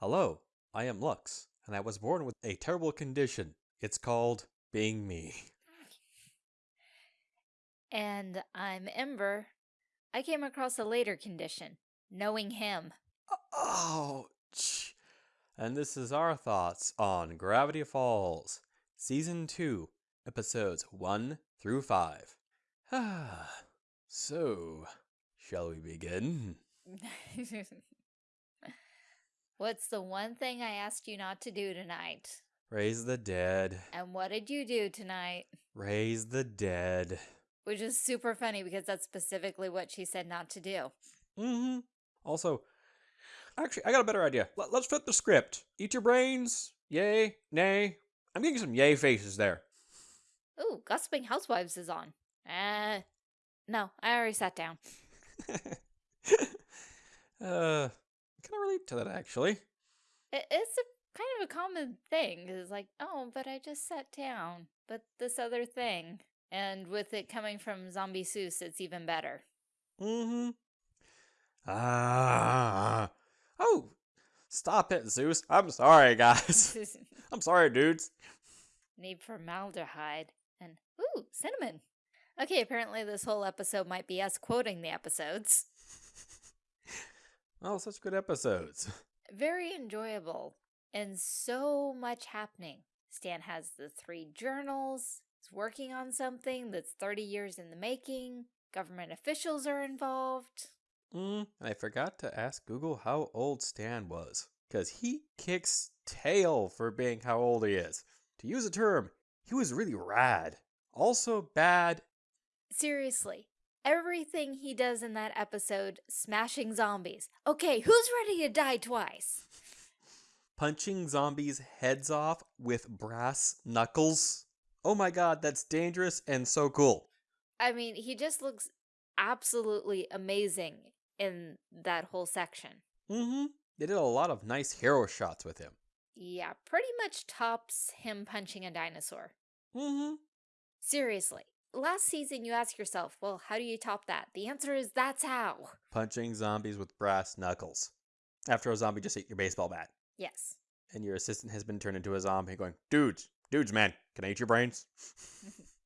Hello, I am Lux, and I was born with a terrible condition. It's called being me. And I'm Ember. I came across a later condition, knowing him. Oh, and this is our thoughts on Gravity Falls, Season 2, Episodes 1 through 5. Ah, so, shall we begin? What's the one thing I asked you not to do tonight? Raise the dead. And what did you do tonight? Raise the dead. Which is super funny because that's specifically what she said not to do. Mm-hmm. Also, actually, I got a better idea. Let, us flip the script. Eat your brains. Yay. Nay. I'm getting some yay faces there. Ooh, Gossiping Housewives is on. Uh, no, I already sat down. uh, can I relate to that, actually? It's a kind of a common thing. It's like, oh, but I just sat down. But this other thing. And with it coming from Zombie Soos, it's even better. Mm-hmm. Ah. Oh, stop it, Soos. I'm sorry, guys. I'm sorry, dudes. Need formaldehyde. And, ooh, cinnamon. Okay, apparently this whole episode might be us quoting the episodes. Oh, such good episodes. Very enjoyable. And so much happening. Stan has the three journals, he's working on something that's 30 years in the making. Government officials are involved. Mm, I forgot to ask Google how old Stan was, because he kicks tail for being how old he is. To use a term, he was really rad. Also bad. Seriously, everything he does in that episode, smashing zombies. Okay, who's ready to die twice? Punching zombies' heads off with brass knuckles oh my god, that's dangerous and so cool. I mean, he just looks absolutely amazing in that whole section. Mm-hmm. They did a lot of nice hero shots with him. Yeah, pretty much tops him punching a dinosaur. Mm-hmm. Seriously. Last season, you ask yourself, well, how do you top that? The answer is that's how. Punching zombies with brass knuckles. After a zombie just ate your baseball bat. Yes. And your assistant has been turned into a zombie going, dudes, Dudes, man, can I eat your brains?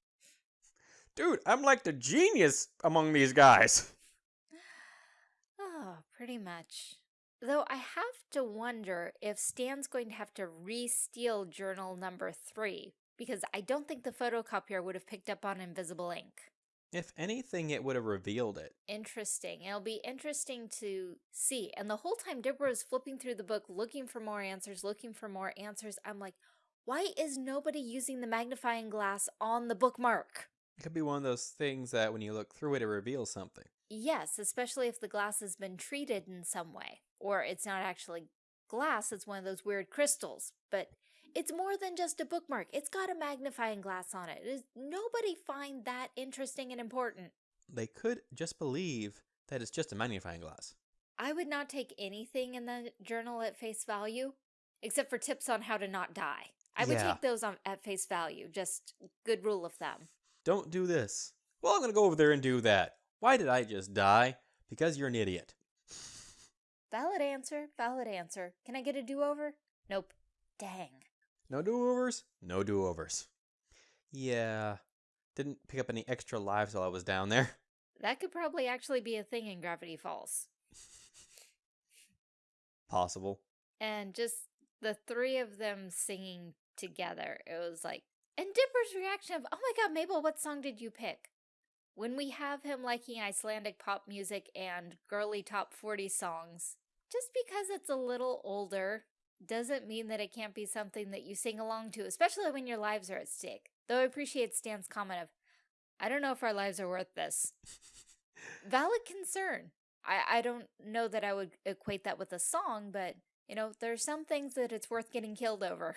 Dude, I'm like the genius among these guys. Oh, pretty much. Though I have to wonder if Stan's going to have to re-steal journal number three, because I don't think the photocopier would have picked up on invisible ink. If anything, it would have revealed it. Interesting. It'll be interesting to see. And the whole time Dipper is flipping through the book, looking for more answers, looking for more answers, I'm like, why is nobody using the magnifying glass on the bookmark? It could be one of those things that when you look through it, it reveals something. Yes, especially if the glass has been treated in some way. Or it's not actually glass, it's one of those weird crystals. But it's more than just a bookmark. It's got a magnifying glass on it. Does nobody find that interesting and important? They could just believe that it's just a magnifying glass. I would not take anything in the journal at face value, except for tips on how to not die. I would yeah. take those on at face value. Just good rule of thumb. Don't do this. Well, I'm going to go over there and do that. Why did I just die? Because you're an idiot. Valid answer. Valid answer. Can I get a do-over? Nope. Dang. No do-overs? No do-overs. Yeah. Didn't pick up any extra lives while I was down there. That could probably actually be a thing in Gravity Falls. Possible. And just the three of them singing together. It was like, and Dipper's reaction of, oh my god, Mabel, what song did you pick? When we have him liking Icelandic pop music and girly top 40 songs, just because it's a little older doesn't mean that it can't be something that you sing along to, especially when your lives are at stake. Though I appreciate Stan's comment of, I don't know if our lives are worth this. Valid concern. I, I don't know that I would equate that with a song, but, you know, there are some things that it's worth getting killed over.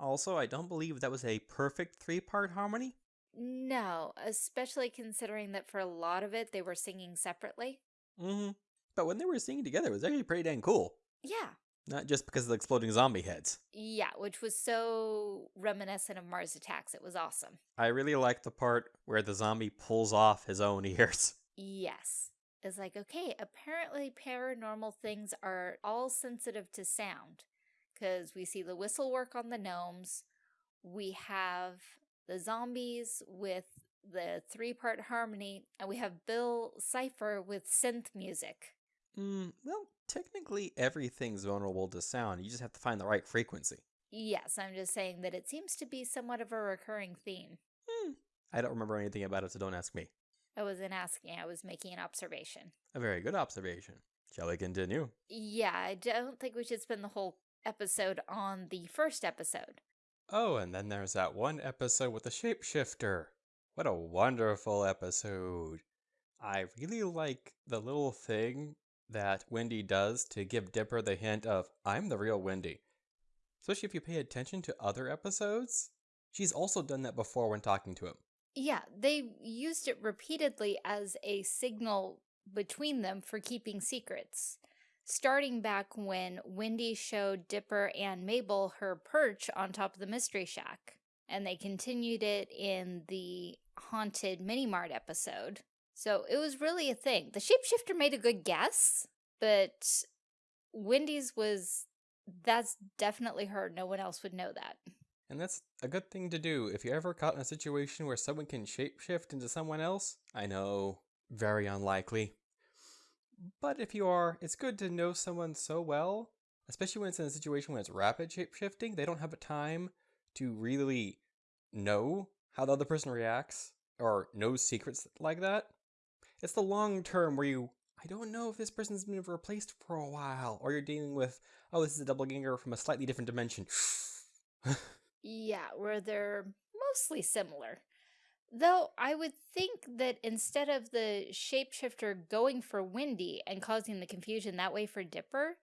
Also, I don't believe that was a perfect three-part harmony. No, especially considering that for a lot of it, they were singing separately. Mm-hmm. But when they were singing together, it was actually pretty dang cool. Yeah. Not just because of the exploding zombie heads. Yeah, which was so reminiscent of Mars Attacks. It was awesome. I really liked the part where the zombie pulls off his own ears. Yes. It's like, okay, apparently paranormal things are all sensitive to sound because we see the whistle work on the gnomes. We have the zombies with the three-part harmony, and we have Bill Cipher with synth music. Mm, well, technically everything's vulnerable to sound. You just have to find the right frequency. Yes, I'm just saying that it seems to be somewhat of a recurring theme. Hmm. I don't remember anything about it, so don't ask me. I wasn't asking, I was making an observation. A very good observation. Shall we continue? Yeah, I don't think we should spend the whole episode on the first episode. Oh, and then there's that one episode with the shapeshifter. What a wonderful episode. I really like the little thing that Wendy does to give Dipper the hint of, I'm the real Wendy. Especially if you pay attention to other episodes. She's also done that before when talking to him. Yeah, they used it repeatedly as a signal between them for keeping secrets. Starting back when Wendy showed Dipper and Mabel her perch on top of the Mystery Shack. And they continued it in the Haunted Mini Mart episode. So it was really a thing. The shapeshifter made a good guess, but Wendy's was, that's definitely her. No one else would know that. And that's a good thing to do. If you're ever caught in a situation where someone can shapeshift into someone else, I know, very unlikely. But if you are, it's good to know someone so well, especially when it's in a situation where it's rapid shapeshifting. They don't have a time to really know how the other person reacts or knows secrets like that. It's the long term where you, I don't know if this person's been replaced for a while, or you're dealing with, oh, this is a double ganger from a slightly different dimension. Yeah, where they're mostly similar. Though I would think that instead of the shapeshifter going for Wendy and causing the confusion that way for Dipper,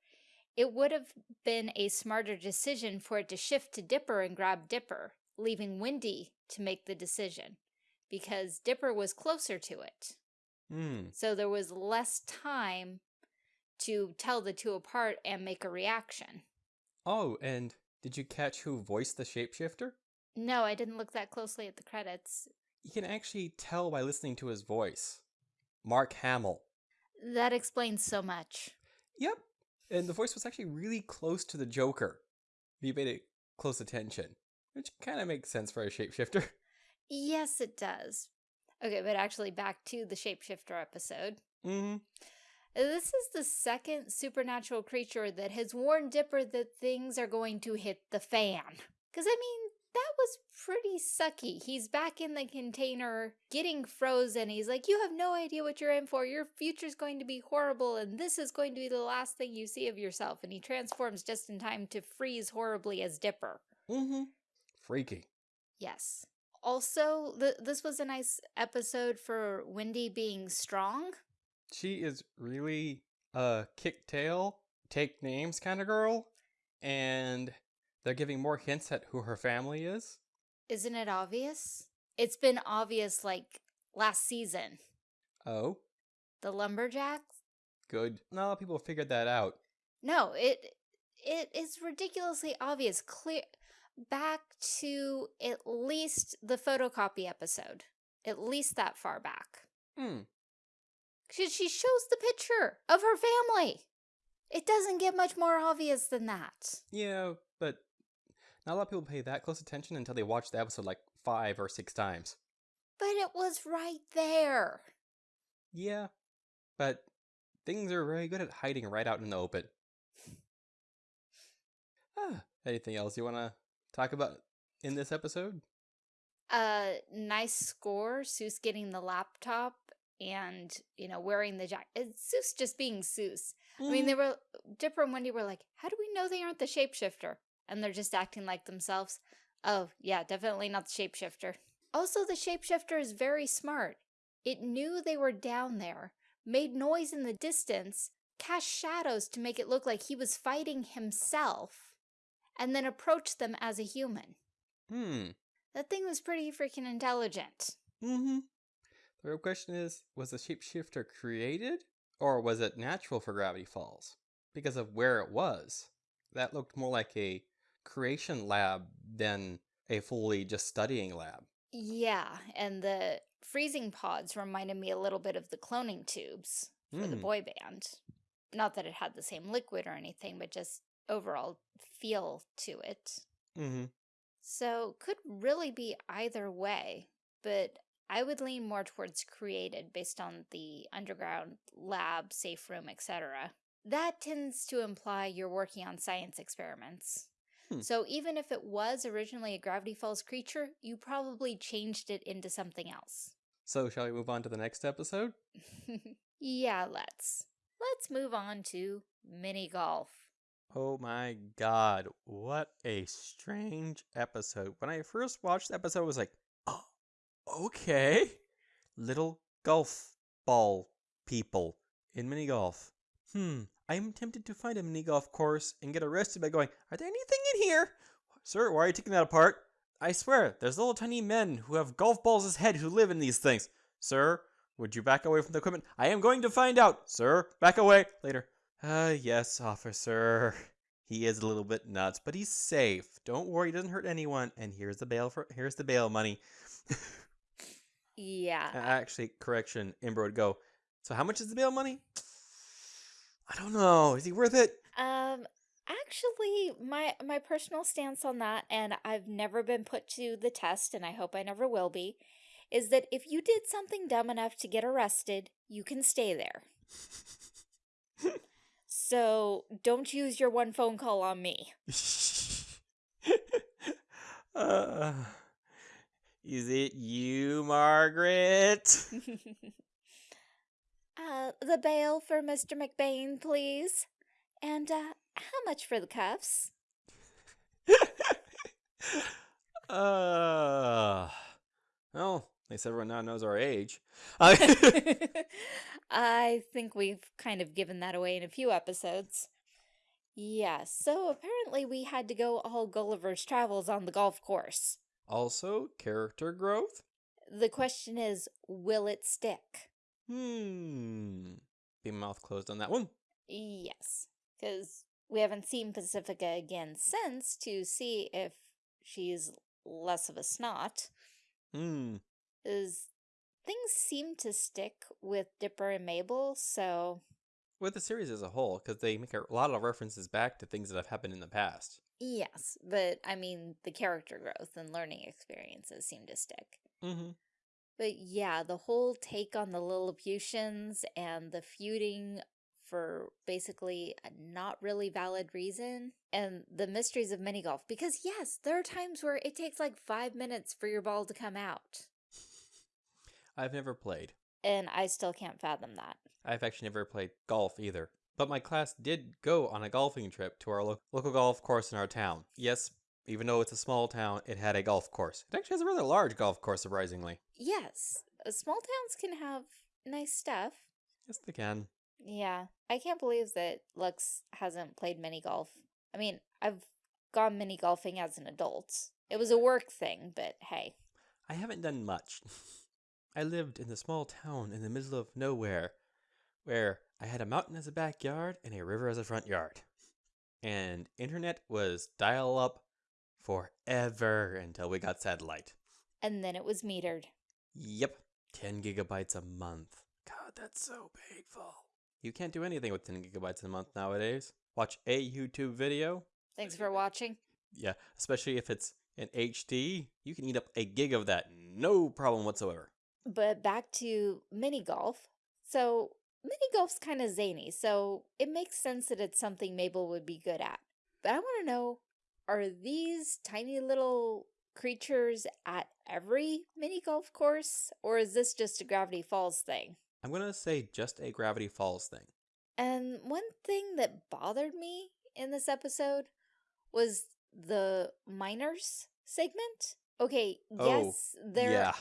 it would have been a smarter decision for it to shift to Dipper and grab Dipper, leaving Wendy to make the decision, because Dipper was closer to it. Hmm. So there was less time to tell the two apart and make a reaction. Oh, and did you catch who voiced the shapeshifter? No, I didn't look that closely at the credits. You can actually tell by listening to his voice. Mark Hamill. That explains so much. Yep. And the voice was actually really close to the Joker. If you paid it close attention. Which kind of makes sense for a shapeshifter. Yes, it does. Okay, but actually back to the shapeshifter episode. Mm-hmm. This is the second supernatural creature that has warned Dipper that things are going to hit the fan. Because, I mean, that was pretty sucky. He's back in the container getting frozen. He's like, You have no idea what you're in for. Your future's going to be horrible, and this is going to be the last thing you see of yourself. And he transforms just in time to freeze horribly as Dipper. Mm-hmm. Freaky. Yes. Also, th this was a nice episode for Wendy being strong. She is really a kick tail, take names kind of girl. And they're giving more hints at who her family is. Isn't it obvious? It's been obvious like last season. Oh, The lumberjacks? good. Not a lot of people figured that out. No, it it is ridiculously obvious. Clear back to at least the photocopy episode. At least that far back. Hmm. She, she shows the picture of her family. It doesn't get much more obvious than that. Yeah, but not a lot of people pay that close attention until they watch the episode like five or six times. But it was right there. Yeah, but things are very good at hiding right out in the open. Ah, anything else you want to talk about in this episode? Uh, nice score. Soos getting the laptop and, you know, wearing the jacket. Soos just being Soos. I mean, they were, Dipper and Wendy were like, how do we know they aren't the shapeshifter? And they're just acting like themselves. Oh, yeah, definitely not the shapeshifter. Also, the shapeshifter is very smart. It knew they were down there, made noise in the distance, cast shadows to make it look like he was fighting himself, and then approached them as a human. Hmm. That thing was pretty freaking intelligent. Mm-hmm. The real question is, was the shapeshifter created, or was it natural for Gravity Falls? Because of where it was. That looked more like a creation lab than a fully just studying lab. Yeah, and the freezing pods reminded me a little bit of the cloning tubes. for the Hmm. boy band. Not that it had the same liquid or anything, but just overall feel to it. Mm-hmm. So could really be either way, but I would lean more towards created based on the underground lab, safe room, etc. That tends to imply you're working on science experiments. Hmm. So even if it was originally a Gravity Falls creature, you probably changed it into something else. So, shall we move on to the next episode? yeah, let's. Let's move on to mini golf. Oh my god, what a strange episode. When I first watched the episode, I was like, oh, okay. Little golf ball people in mini golf. Hmm, I'm tempted to find a mini golf course and get arrested by going, Are there anything in here? Sir, why are you taking that apart? I swear, there's little tiny men who have golf balls as head who live in these things. Sir, would you back away from the equipment? I am going to find out. Sir, back away. Later. Uh, yes, officer. He is a little bit nuts, but he's safe. Don't worry, he doesn't hurt anyone. And here's the bail for here's the bail money. Yeah. Actually, correction, Ember would go. So how much is the bail money? I don't know. Is he worth it? Um actually my my personal stance on that and I've never been put to the test and I hope I never will be is that if you did something dumb enough to get arrested, you can stay there. So, don't use your one phone call on me. uh, is it you, Margaret? uh the bail for Mr. McBain, please. And uh how much for the cuffs? uh, well, at least everyone now knows our age. I think we've kind of given that away in a few episodes. Yeah, so apparently we had to go all Gulliver's Travels on the golf course. also, character growth? The question is, will it stick? Hmm. Be mouth closed on that one. Yes, because we haven't seen Pacifica again since to see if she's less of a snot. Hmm. Is things seem to stick with Dipper and Mabel, so With the series as a whole, because they make a lot of references back to things that have happened in the past. yes, but I mean, the character growth and learning experiences seem to stick. Mm-hmm. But yeah, the whole take on the Lilliputians and the feuding for basically a not really valid reason, and the mysteries of mini golf. Because yes, there are times where it takes like five minutes for your ball to come out, I've never played. and I still can't fathom that. I've actually never played golf either. But my class did go on a golfing trip to our lo- local golf course in our town. Yes, even though it's a small town, it had a golf course. It actually has a rather large golf course, surprisingly. Yes, uh, small towns can have nice stuff. Yes, they can. Yeah, I can't believe that Lux hasn't played mini golf. I mean, I've gone mini golfing as an adult. It was a work thing, but hey. I haven't done much. I lived in a small town in the middle of nowhere where I had a mountain as a backyard and a river as a front yard. And internet was dial up forever until we got satellite. And then it was metered. Yep, 10 gigabytes a month. God, that's so painful. You can't do anything with 10 gigabytes a month nowadays. Watch a YouTube video. Thanks for watching. Yeah, especially if it's in HD, you can eat up a gig of that, no problem whatsoever. But back to mini golf. So, mini golf's kind of zany, so it makes sense that it's something Mabel would be good at. But I want to know are these tiny little creatures at every mini golf course, or is this just a Gravity Falls thing? I'm gonna say just a Gravity Falls thing. And one thing that bothered me in this episode was the miners segment. Okay, Oh, yes, there yeah.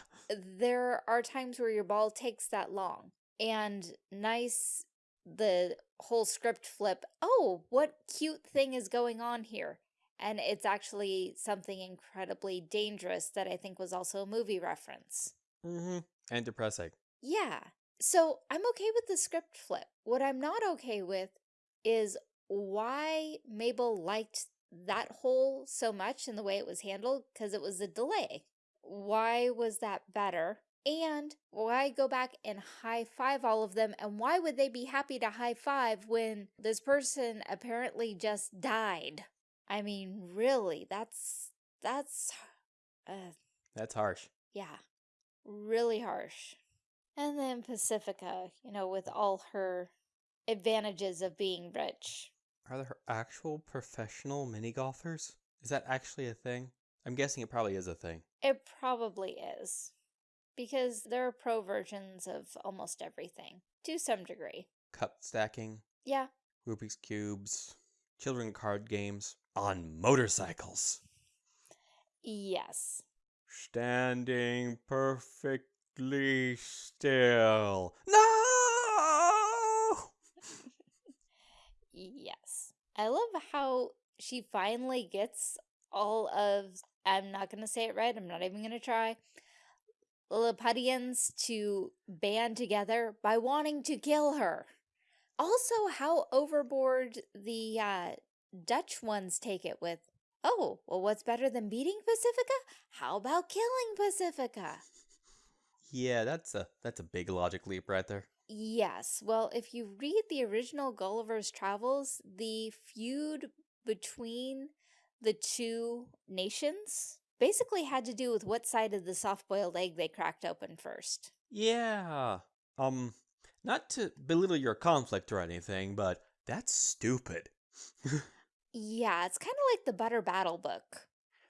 there are times where your ball takes that long. And nice the whole script flip. Oh, what cute thing is going on here? And it's actually something incredibly dangerous that I think was also a movie reference. Mm-hmm. And depressing. Yeah. So I'm okay with the script flip. What I'm not okay with is why Mabel liked that hole so much in the way it was handled because it was a delay. Why was that better? And why go back and high five all of them? And why would they be happy to high five when this person apparently just died? I mean, really, that's, that's, uh, That's harsh. yeah, really harsh. And then Pacifica, you know, with all her advantages of being rich. Are there actual professional mini golfers? Is that actually a thing? I'm guessing it probably is a thing. It probably is. Because there are pro versions of almost everything, to some degree. Cup stacking, Yeah, Rubik's Cubes, children card games on motorcycles. yes. Standing perfectly still. No! Yes. I love how she finally gets all of, I'm not going to say it right, I'm not even going to try, Lilliputians to band together by wanting to kill her. Also, how overboard the uh, Dutch ones take it with, oh, well, what's better than beating Pacifica? How about killing Pacifica? Yeah, that's a that's a big logic leap right there. Yes. Well, if you read the original Gulliver's Travels, the feud between the two nations basically had to do with what side of the soft-boiled egg they cracked open first. Yeah. Um, not to belittle your conflict or anything, but that's stupid. Yeah, it's kind of like the Butter Battle book.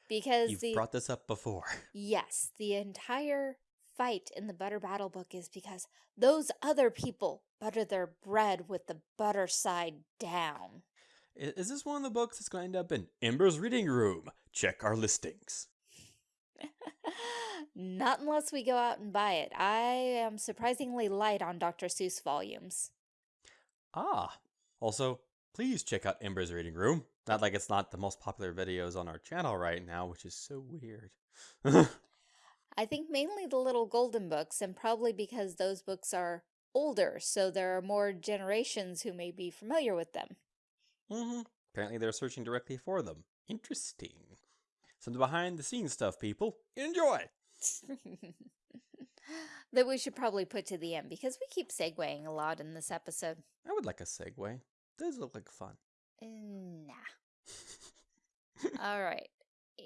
Because You've the brought this up before. yes, the entire fight in the Butter Battle book is because those other people butter their bread with the butter side down. Is this one of the books that's going to end up in Ember's reading room? Check our listings. Not unless we go out and buy it. I am surprisingly light on Dr. Seuss volumes. Ah. Also, please check out Ember's reading room. Not like it's not the most popular videos on our channel right now, which is so weird. I think mainly the little golden books, and probably because those books are older, so there are more generations who may be familiar with them. hmm Apparently they're searching directly for them. Interesting. Some behind the scenes stuff, people. Enjoy! that we should probably put to the end because we keep segueing a lot in this episode. I would like a segue. Does look like fun. Nah. All right.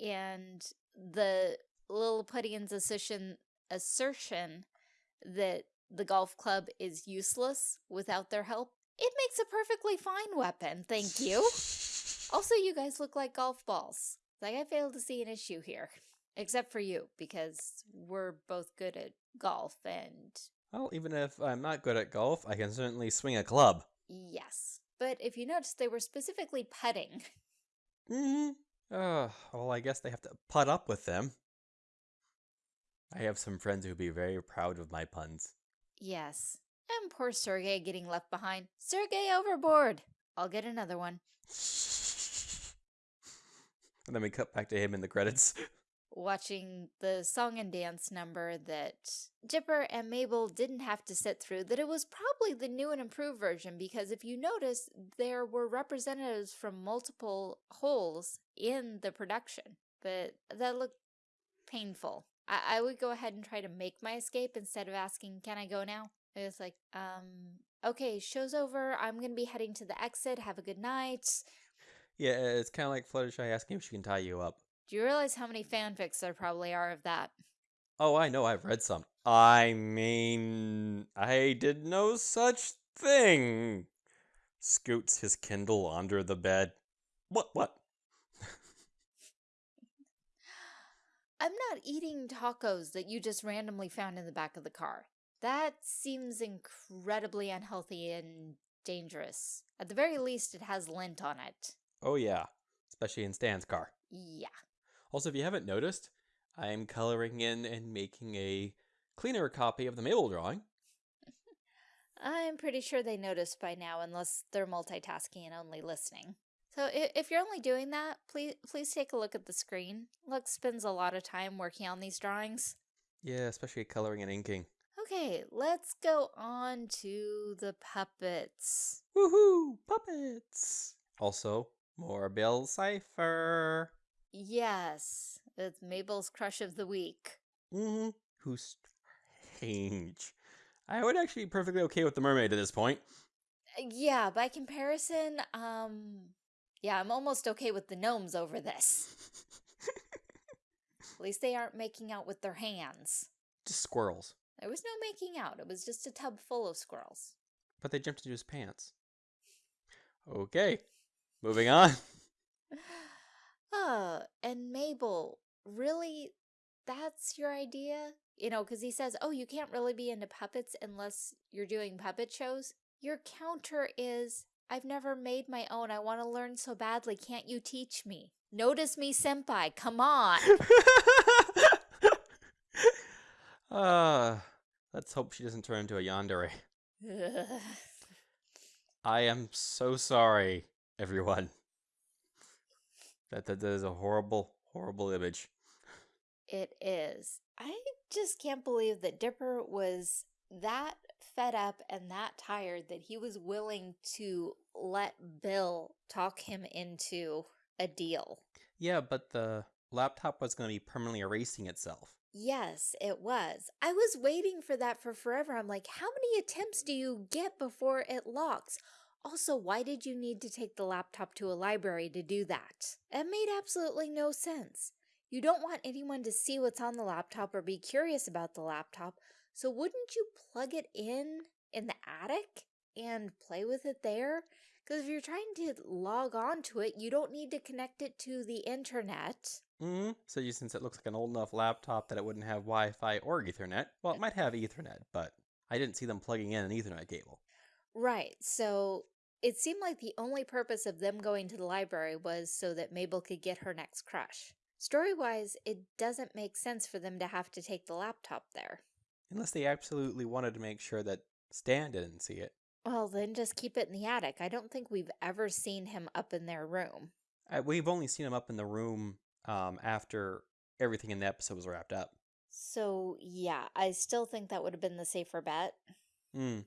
And the Lilliputians' assertion, assertion that the golf club is useless without their help, it makes a perfectly fine weapon. Thank you. Also, you guys look like golf balls. Like, I fail to see an issue here. Except for you, because we're both good at golf, and Well, even if I'm not good at golf, I can certainly swing a club. yes. But if you notice, they were specifically putting. Mm-hmm. Uh, well, I guess they have to put up with them. I have some friends who'd be very proud of my puns. Yes. And poor Sergey getting left behind. Sergey overboard! I'll get another one. and then we cut back to him in the credits. Watching the song and dance number that Dipper and Mabel didn't have to sit through, that it was probably the new and improved version because if you notice, there were representatives from multiple holes in the production. But that looked painful. I, I would go ahead and try to make my escape instead of asking, can I go now? It was like, um, okay, show's over. I'm going to be heading to the exit. Have a good night. yeah, it's kind of like Fluttershy asking if she can tie you up. Do you realize how many fanfics there probably are of that? Oh, I know, I've read some. I mean, I did no such thing. Scoots his Kindle under the bed. What, what? I'm not eating tacos that you just randomly found in the back of the car. That seems incredibly unhealthy and dangerous. At the very least, it has lint on it. Oh, yeah, especially in Stan's car. Yeah. Also, if you haven't noticed, I'm coloring in and making a cleaner copy of the Mabel drawing. I'm pretty sure they noticed by now unless they're multitasking and only listening. So if you're only doing that, please please take a look at the screen. Lux spends a lot of time working on these drawings. Yeah, especially coloring and inking. Okay, let's go on to the puppets. Woohoo! Puppets! Also, more Bill Cipher. Yes, it's Mabel's crush of the week. Mm-hmm. Who's change. I would actually be perfectly okay with the mermaid at this point. Uh, Yeah, by comparison, um, yeah, I'm almost okay with the gnomes over this. At least they aren't making out with their hands. Just squirrels. There was no making out. It was just a tub full of squirrels. But they jumped into his pants. Okay. Moving on. Oh, and Mabel, really? That's your idea? You know, because he says, oh, you can't really be into puppets unless you're doing puppet shows. Your counter is, I've never made my own. I want to learn so badly. Can't you teach me? Notice me, senpai. Come on. uh, let's hope she doesn't turn into a yandere. I am so sorry, everyone. That, that that is a horrible, horrible image. It is. I just can't believe that Dipper was that fed up and that tired that he was willing to let Bill talk him into a deal. Yeah, but the laptop was going to be permanently erasing itself. Yes, it was. I was waiting for that for forever. I'm like, how many attempts do you get before it locks? Also, why did you need to take the laptop to a library to do that? It made absolutely no sense. You don't want anyone to see what's on the laptop or be curious about the laptop, so wouldn't you plug it in in the attic and play with it there? Because if you're trying to log on to it, you don't need to connect it to the internet. Mm-hmm. So you, since it looks like an old enough laptop that it wouldn't have Wi-Fi or Ethernet, well, it might have Ethernet, but I didn't see them plugging in an Ethernet cable. Right, so it seemed like the only purpose of them going to the library was so that Mabel could get her next crush. Story-wise, it doesn't make sense for them to have to take the laptop there. Unless they absolutely wanted to make sure that Stan didn't see it. Well, then just keep it in the attic. I don't think we've ever seen him up in their room. Uh, we've only seen him up in the room um, after everything in the episode was wrapped up. So, yeah, I still think that would have been the safer bet. Hmm.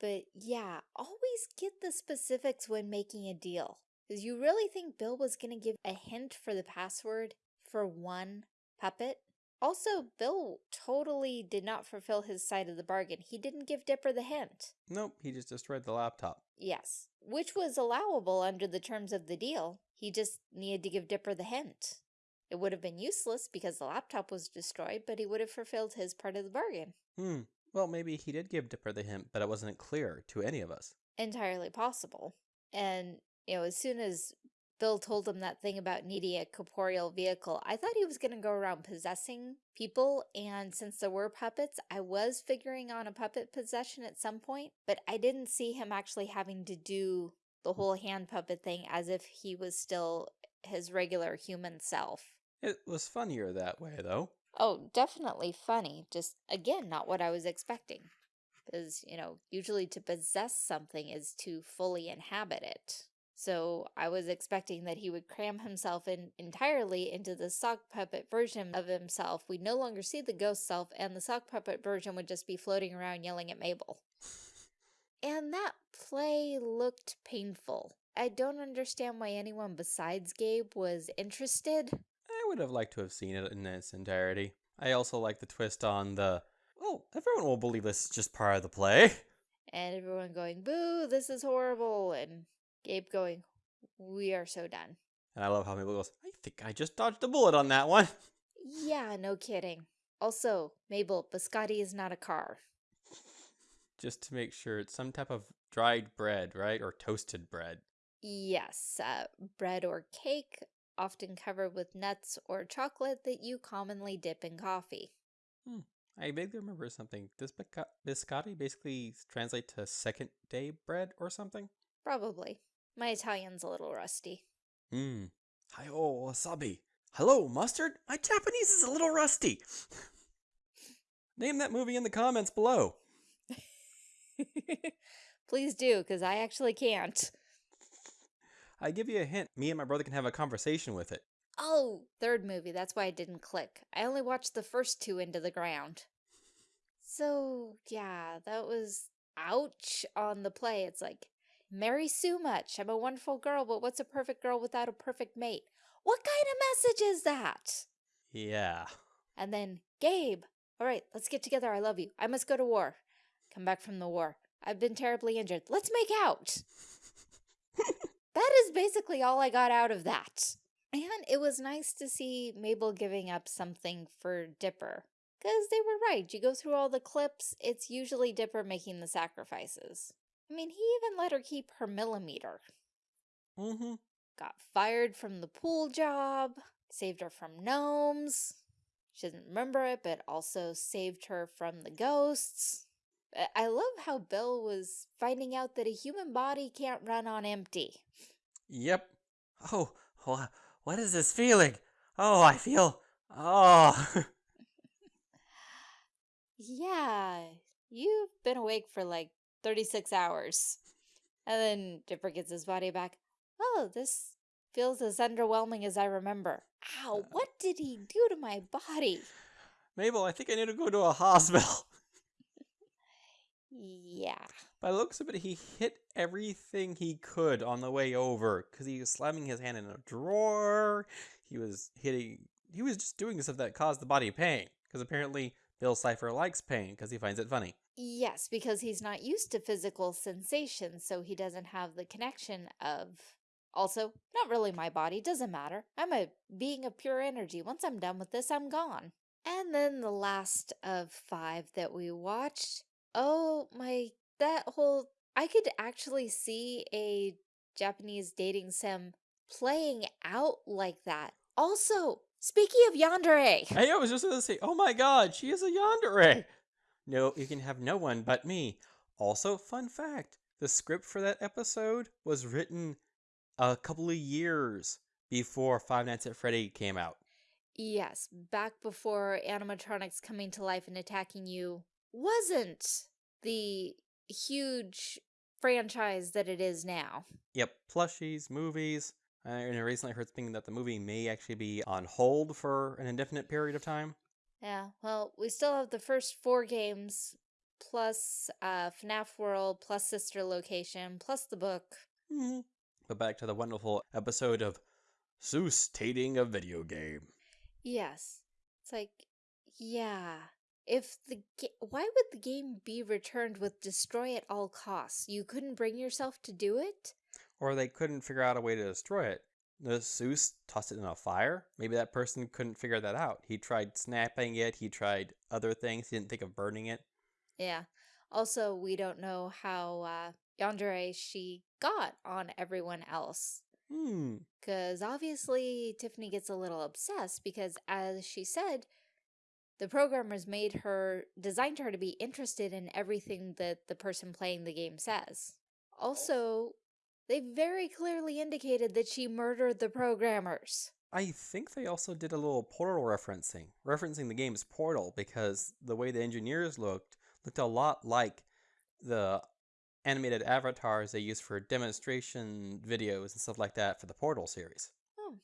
But yeah, always get the specifics when making a deal. Because you really think Bill was going to give a hint for the password for one puppet? Also, Bill totally did not fulfill his side of the bargain. He didn't give Dipper the hint. Nope, he just destroyed the laptop. Yes, which was allowable under the terms of the deal. He just needed to give Dipper the hint. It would have been useless because the laptop was destroyed, but he would have fulfilled his part of the bargain. Hmm. Well, maybe he did give Dipper the hint, but it wasn't clear to any of us. entirely possible. And, you know, as soon as Bill told him that thing about needing a corporeal vehicle, I thought he was going to go around possessing people. And since there were puppets, I was figuring on a puppet possession at some point, but I didn't see him actually having to do the mm. whole hand puppet thing as if he was still his regular human self. It was funnier that way, though. Oh, definitely funny. Just, again, not what I was expecting. Because, you know, usually to possess something is to fully inhabit it. So I was expecting that he would cram himself in entirely into the sock puppet version of himself. We'd no longer see the ghost self, and the sock puppet version would just be floating around yelling at Mabel. And that play looked painful. I don't understand why anyone besides Gabe was interested. I would have liked to have seen it in its entirety. I also like the twist on the, oh, everyone will believe this is just part of the play. and everyone going, boo, this is horrible, and Gabe going, we are so done. And I love how Mabel goes, I think I just dodged a bullet on that one. Yeah, no kidding. Also, Mabel, biscotti is not a car. Just to make sure it's some type of dried bread, right? Or toasted bread. Yes, uh, bread or cake, often covered with nuts or chocolate that you commonly dip in coffee. I vaguely remember something. Does biscotti basically translate to second day bread or something? Probably. My Italian's a little rusty. Hmm. Hi, oh, wasabi. Hello, mustard? My Japanese is a little rusty. Name that movie in the comments below. Please do, because I actually can't. I give you a hint. Me and my brother can have a conversation with it. Oh, third movie. That's why it didn't click. I only watched the first two into the ground. So, yeah, that was ouch on the play. It's like, marry Sue much. I'm a wonderful girl, but what's a perfect girl without a perfect mate? What kind of message is that? Yeah. And then, Gabe, All right, let's get together. I love you. I must go to war. Come back from the war. I've been terribly injured. Let's make out. that is basically all I got out of that. And it was nice to see Mabel giving up something for Dipper. Because they were right. You go through all the clips, it's usually Dipper making the sacrifices. I mean, he even let her keep her millimeter. Mm-hmm. Got fired from the pool job, saved her from gnomes. She doesn't remember it, but also saved her from the ghosts. I love how Bill was finding out that a human body can't run on empty. Yep. Oh, what is this feeling? Oh, I feel. Oh. yeah, you've been awake for like 36 hours. And then Dipper gets his body back. Oh, this feels as underwhelming as I remember. Ow, uh. what did he do to my body? Mabel, I think I need to go to a hospital. Yeah. By the looks of it, he hit everything he could on the way over because he was slamming his hand in a drawer. He was hitting, he was just doing stuff that caused the body pain because apparently Bill Cipher likes pain because he finds it funny. Yes, because he's not used to physical sensations, so he doesn't have the connection of. Also, not really my body, doesn't matter. I'm a being of pure energy. Once I'm done with this, I'm gone. And then the last of five that we watched Oh my, that whole, I could actually see a Japanese dating sim playing out like that. Also, speaking of yandere. Hey, I was just going to say, oh my god, she is a yandere. No, you can have no one but me. Also, fun fact, the script for that episode was written a couple of years before Five Nights at Freddy came out. Yes, back before animatronics coming to life and attacking you wasn't the huge franchise that it is now. Yep, plushies, movies. Uh, and I recently heard speaking that the movie may actually be on hold for an indefinite period of time. Yeah, well, we still have the first four games, plus uh, FNAF World, plus Sister Location, plus the book. Mm -hmm. But back to the wonderful episode of Soos tating a video game. Yes. It's like, yeah, if the why would the game be returned with destroy at all costs? You couldn't bring yourself to do it? Or they couldn't figure out a way to destroy it. The Soos tossed it in a fire. Maybe that person couldn't figure that out. He tried snapping it. He tried other things. He didn't think of burning it. Yeah. Also, we don't know how uh, Yandere she got on everyone else. Hmm. Because obviously Tiffany gets a little obsessed because, as she said, the programmers made her, designed her to be interested in everything that the person playing the game says. Also, they very clearly indicated that she murdered the programmers. I think they also did a little portal referencing, referencing the game's portal because the way the engineers looked looked a lot like the animated avatars they use for demonstration videos and stuff like that for the Portal series. Oh,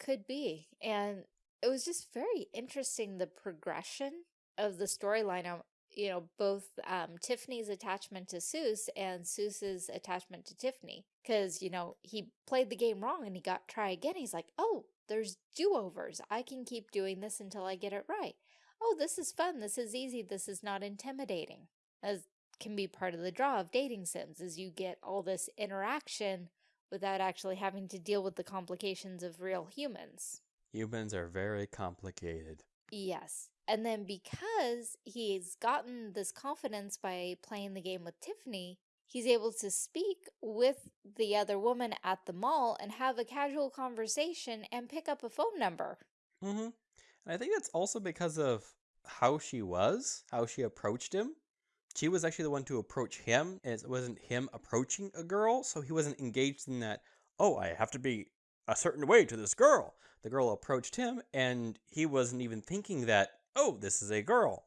could be. And it was just very interesting the progression of the storyline you know both um, Tiffany's attachment to Soos and Soos's attachment to Tiffany because you know he played the game wrong and he got try again he's like oh there's do-overs I can keep doing this until I get it right oh this is fun this is easy this is not intimidating as can be part of the draw of dating sims is you get all this interaction without actually having to deal with the complications of real humans Humans are very complicated. Yes. And then because he's gotten this confidence by playing the game with Tiffany, he's able to speak with the other woman at the mall and have a casual conversation and pick up a phone number. Mm-hmm. And I think that's also because of how she was, how she approached him. She was actually the one to approach him. It wasn't him approaching a girl, so he wasn't engaged in that, oh, I have to be a certain way to this girl. The girl approached him, and he wasn't even thinking that, oh, this is a girl.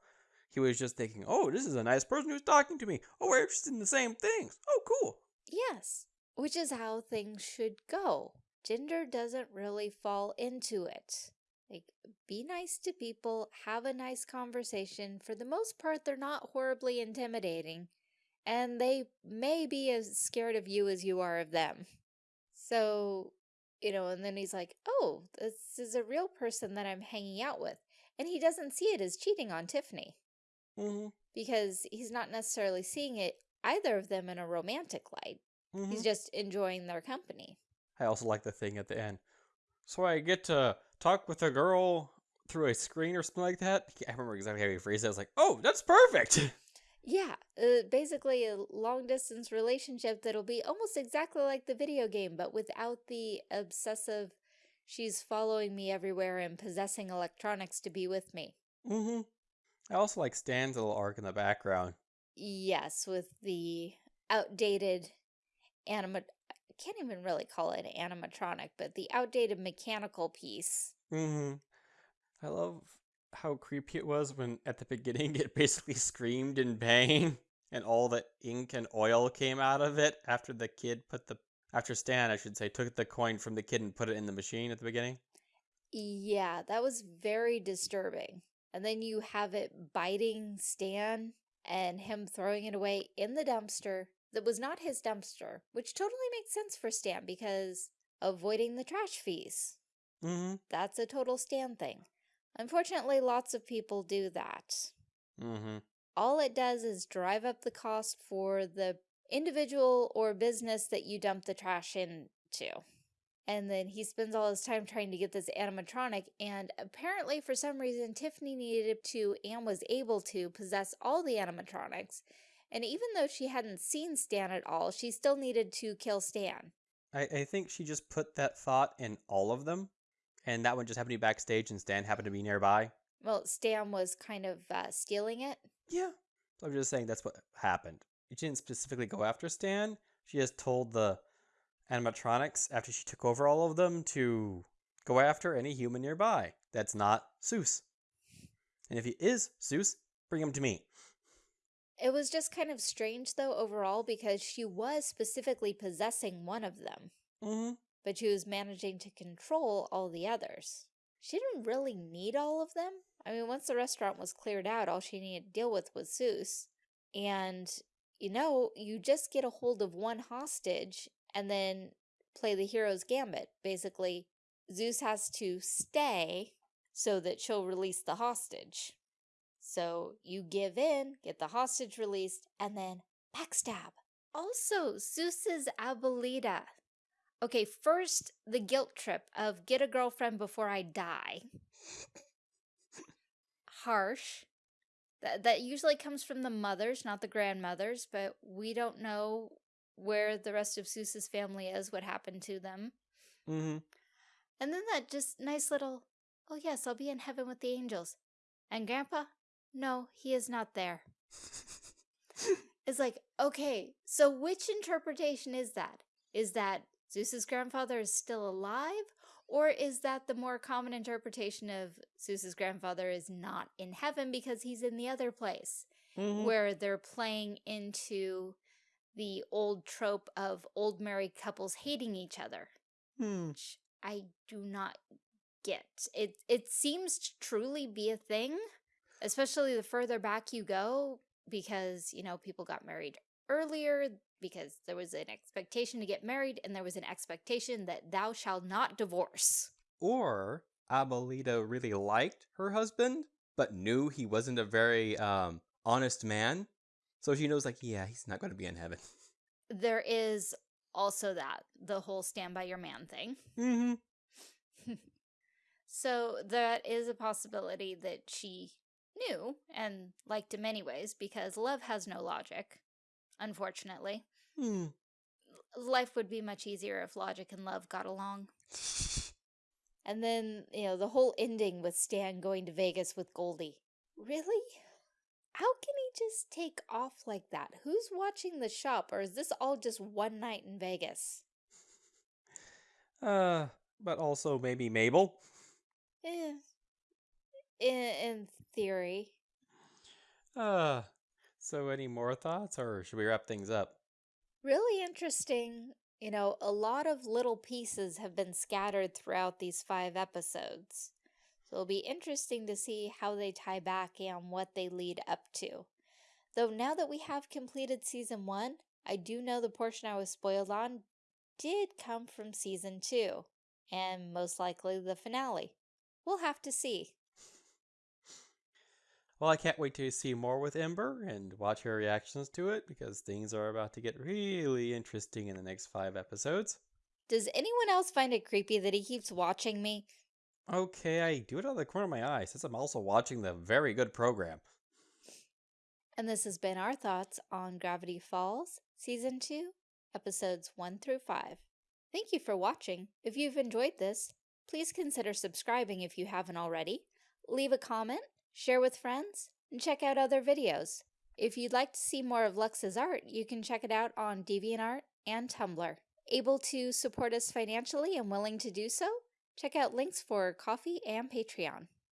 He was just thinking, oh, this is a nice person who's talking to me. Oh, we're interested in the same things. Oh, cool. Yes, which is how things should go. Gender doesn't really fall into it. Like, be nice to people, have a nice conversation. For the most part, they're not horribly intimidating, and they may be as scared of you as you are of them. So, you know, and then he's like, oh, this is a real person that I'm hanging out with. And he doesn't see it as cheating on Tiffany Mm-hmm. because he's not necessarily seeing it either of them in a romantic light. mm-hmm. He's just enjoying their company. I also like the thing at the end. So I get to talk with a girl through a screen or something like that. I remember exactly how he phrased it. I was like, oh, that's perfect. Yeah, uh, basically a long distance relationship that'll be almost exactly like the video game, but without the obsessive, she's following me everywhere and possessing electronics to be with me. mm-hmm. I also like Stan's little arc in the background. Yes, with the outdated anima. I can't even really call it animatronic, but the outdated mechanical piece. Mm-hmm. I love how creepy it was when at the beginning it basically screamed in pain and all the ink and oil came out of it after the kid put the after Stan, I should say, took the coin from the kid and put it in the machine at the beginning. Yeah, that was very disturbing. And then you have it biting Stan and him throwing it away in the dumpster that was not his dumpster, which totally makes sense for Stan because avoiding the trash fees. Mm-hmm. That's a total Stan thing. Unfortunately, lots of people do that. Mm-hmm. All it does is drive up the cost for the individual or business that you dump the trash into. And then he spends all his time trying to get this animatronic, and apparently, for some reason, Giffany needed to and was able to possess all the animatronics. And even though she hadn't seen Stan at all, she still needed to kill Stan. I, I think she just put that thought in all of them, and that one just happened to be backstage, and Stan happened to be nearby. Well, Stan was kind of uh, stealing it. Yeah. So I'm just saying that's what happened. She didn't specifically go after Stan. She just told the animatronics after she took over all of them to go after any human nearby that's not Soos. And if he is Soos, bring him to me. It was just kind of strange, though, overall, because she was specifically possessing one of them, Mm-hmm. but she was managing to control all the others. She didn't really need all of them. I mean, once the restaurant was cleared out, all she needed to deal with was Soos. And, you know, you just get a hold of one hostage and then play the hero's gambit. Basically, Soos has to stay so that she'll release the hostage. So you give in, get the hostage released, and then backstab. Also, Soos's Abuelita. Okay, first, the guilt trip of get a girlfriend before I die. Harsh. That, that usually comes from the mothers, not the grandmothers, but we don't know where the rest of Soos's family is, what happened to them. Mm-hmm. And then that just nice little, oh yes, I'll be in heaven with the angels. And Grandpa? No, he is not there. It's like, okay, so which interpretation is that? Is that Soos's grandfather is still alive? Or is that the more common interpretation of Soos's grandfather is not in heaven because he's in the other place? mm-hmm. Where they're playing into the old trope of old married couples hating each other Hmm. which I do not get. It it seems to truly be a thing, especially the further back you go, because you know people got married earlier because there was an expectation to get married and there was an expectation that thou shalt not divorce. Or Abuelita really liked her husband, but knew he wasn't a very um, honest man. So she knows, like, yeah, he's not going to be in heaven. There is also that the whole stand by your man thing. Mm-hmm. So that is a possibility that she knew and liked in many ways because love has no logic, unfortunately. Hmm. Life would be much easier if logic and love got along. And then, you know, the whole ending with Stan going to Vegas with Goldie. Really? How can he just take off like that? Who's watching the shop, or is this all just one night in Vegas? Uh, but also maybe Mabel. Eh. In, in theory. Uh, so any more thoughts, or should we wrap things up? Really interesting. You know, a lot of little pieces have been scattered throughout these five episodes. So it'll be interesting to see how they tie back and what they lead up to. Though now that we have completed season one, I do know the portion I was spoiled on did come from season two, and most likely the finale. We'll have to see. Well, I can't wait to see more with Ember and watch her reactions to it because things are about to get really interesting in the next five episodes. Does anyone else find it creepy that he keeps watching me? Okay, I do it out of the corner of my eye since I'm also watching the very good program. And this has been our thoughts on Gravity Falls, Season 2, Episodes 1 through 5. Thank you for watching. If you've enjoyed this, please consider subscribing if you haven't already. Leave a comment, share with friends, and check out other videos. If you'd like to see more of Lux's art, you can check it out on DeviantArt and Tumblr. Able to support us financially and willing to do so? Check out links for Ko-fi and Patreon.